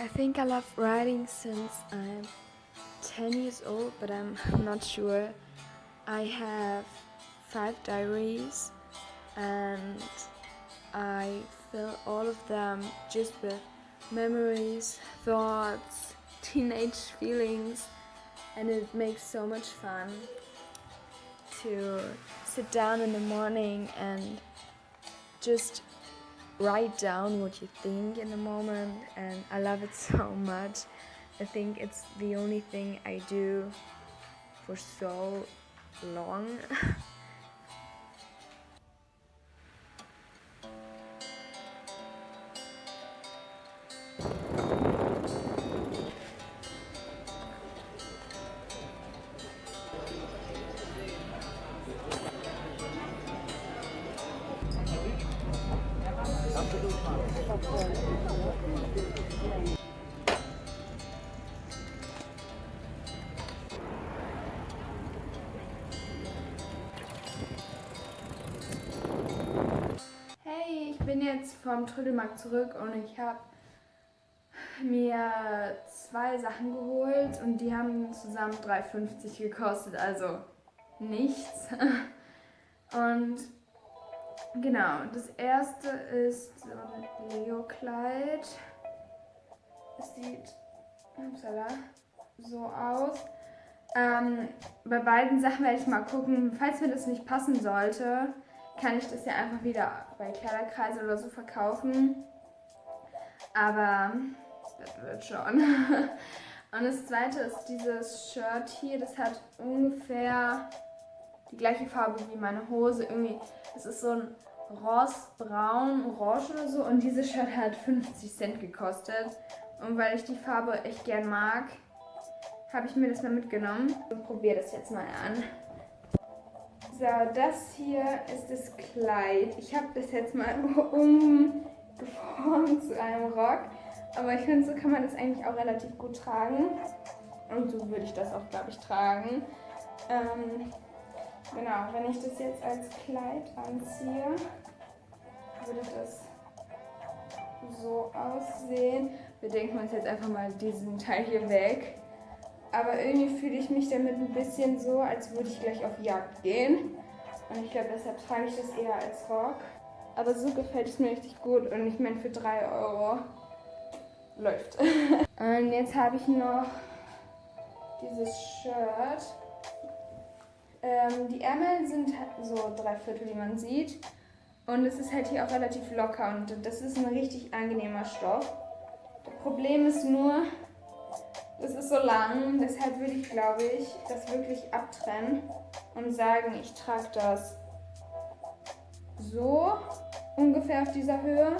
I think I love writing since I'm 10 years old, but I'm not sure. I have five diaries and I fill all of them just with memories, thoughts, teenage feelings, and it makes so much fun to sit down in the morning and just write down what you think in the moment and I love it so much. I think it's the only thing I do for so long. Hey, ich bin jetzt vom Trödelmarkt zurück und ich habe mir zwei Sachen geholt und die haben zusammen 3,50 gekostet, also nichts. Und genau, das erste ist so ein Leo-Kleid. Es sieht upsala, so aus. Ähm, bei beiden Sachen werde ich mal gucken, falls mir das nicht passen sollte, kann ich das ja einfach wieder bei Kleiderkreise oder so verkaufen. Aber das wird schon. Und das zweite ist dieses Shirt hier. Das hat ungefähr die gleiche Farbe wie meine Hose. Irgendwie, das ist so ein rostbraun, orange oder so. Und dieses Shirt hat 50 Cent gekostet. Und weil ich die Farbe echt gern mag, habe ich mir das mal mitgenommen. Und probiere das jetzt mal an. So, das hier ist das Kleid. Ich habe das jetzt mal umgeformt zu einem Rock. Aber ich finde, so kann man das eigentlich auch relativ gut tragen. Und so würde ich das auch, glaube ich, tragen. Ähm, genau, wenn ich das jetzt als Kleid anziehe, würde das so aussehen. Wir denken uns jetzt einfach mal diesen Teil hier weg. Aber irgendwie fühle ich mich damit ein bisschen so, als würde ich gleich auf Jagd gehen. Und ich glaube, deshalb trage ich das eher als Rock. Aber so gefällt es mir richtig gut. Und ich meine, für 3 Euro läuft. Und jetzt habe ich noch dieses Shirt. Ähm, die Ärmel sind so drei Viertel, wie man sieht. Und es ist halt hier auch relativ locker und das ist ein richtig angenehmer Stoff. Das Problem ist nur, es ist so lang, deshalb würde ich, glaube ich, das wirklich abtrennen und sagen, ich trage das so ungefähr auf dieser Höhe